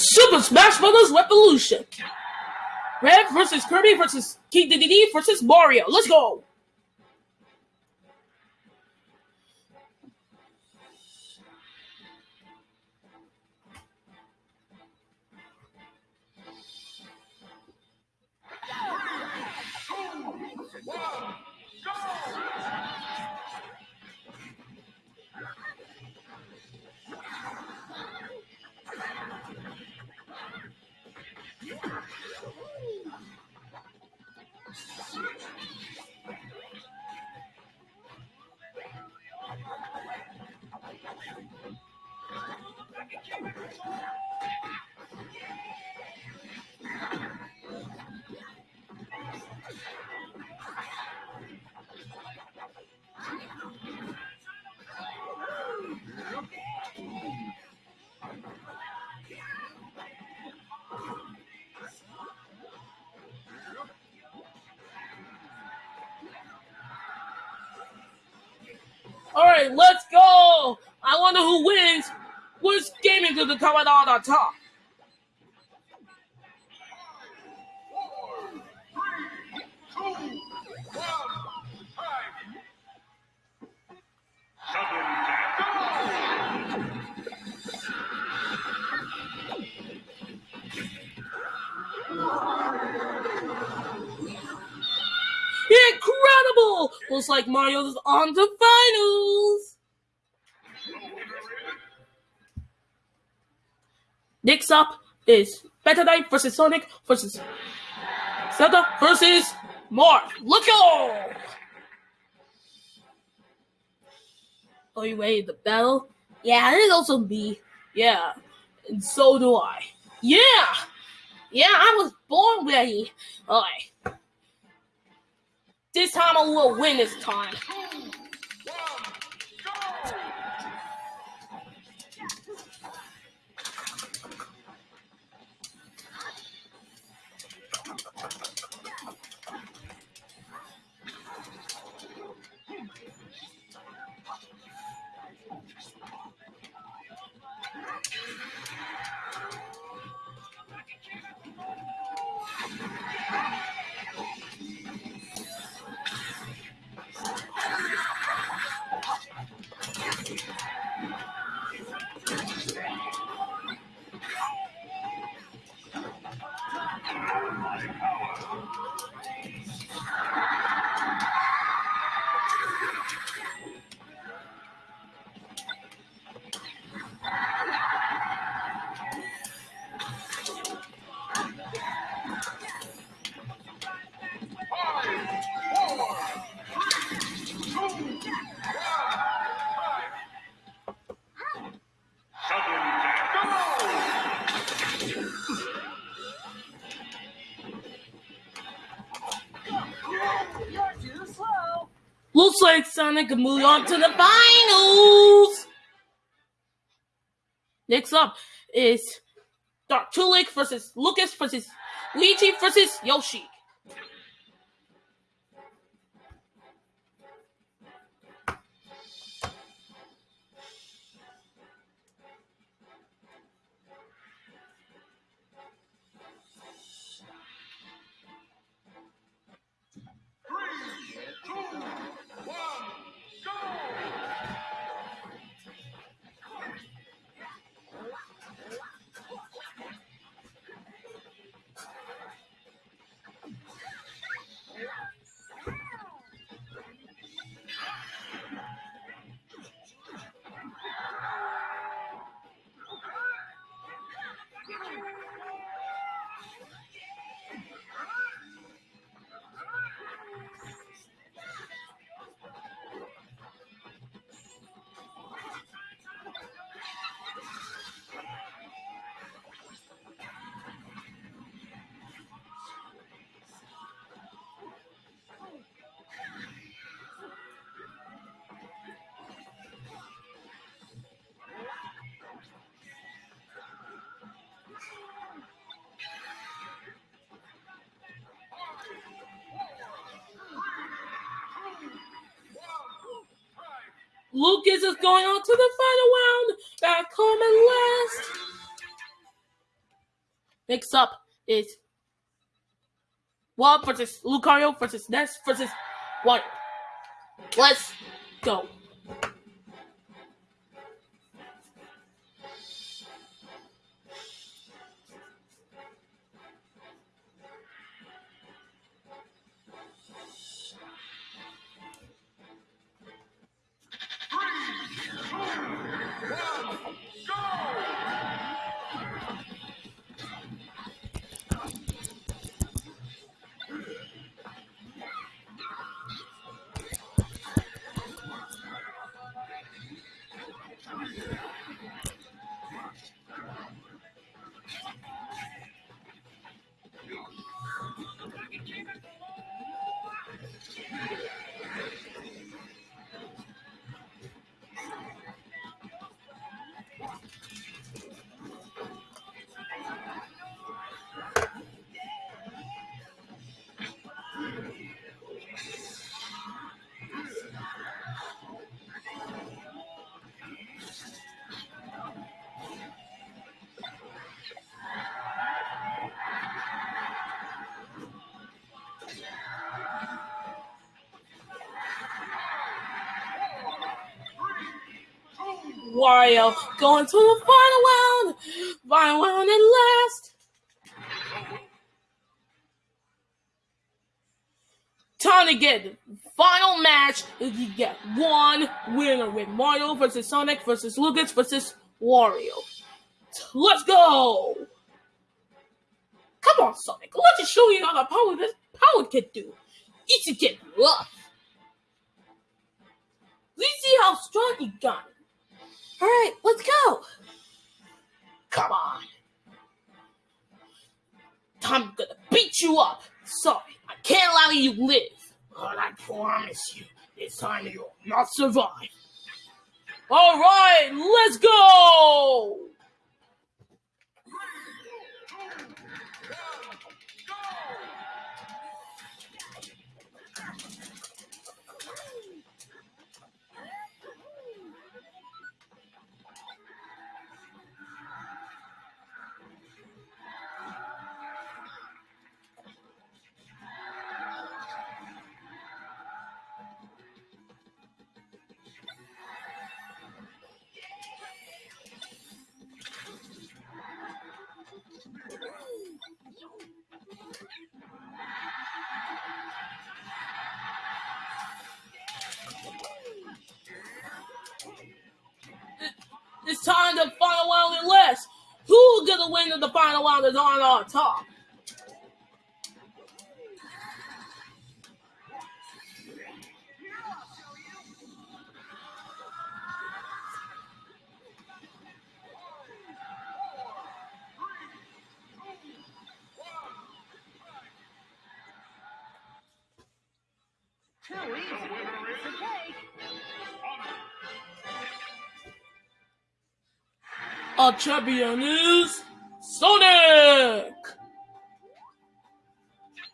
Super Smash Bros. Revolution. Red versus Kirby versus King Dedede versus Mario. Let's go. All right, let's go. I wonder who wins. Which gaming to the coming out the top? Incredible! Looks like Mario's on to finals. Next up is Meta Knight versus Sonic versus Zelda versus Marth. Look out! Are oh, you ready to battle? Yeah, there's also me. Yeah, and so do I. Yeah! Yeah, I was born ready. Alright. This time I will win this time. Like Sonic can move on to the finals. Next up is Dark Tulik versus Lucas versus Luigi versus Yoshi. Lucas is going on to the final round. Back home and last. Next up is Walt versus Lucario versus Ness versus Wario. Let's go. Wario going to the final round. Final round at last. Time to get the final match. You get one winner with Mario versus Sonic versus Lucas versus Wario. Let's go! Come on, Sonic. Let's just show you how the power this power can do. Easy get rough. Let's see how strong you got. All right, let's go. Come on. I'm gonna beat you up. Sorry, I can't allow you to live. But I promise you, this time you'll not survive. All right, let's go. Time to final round and less. Who's gonna win in the final round is on our top. Too easy. It's a cake. Our champion is Sonic.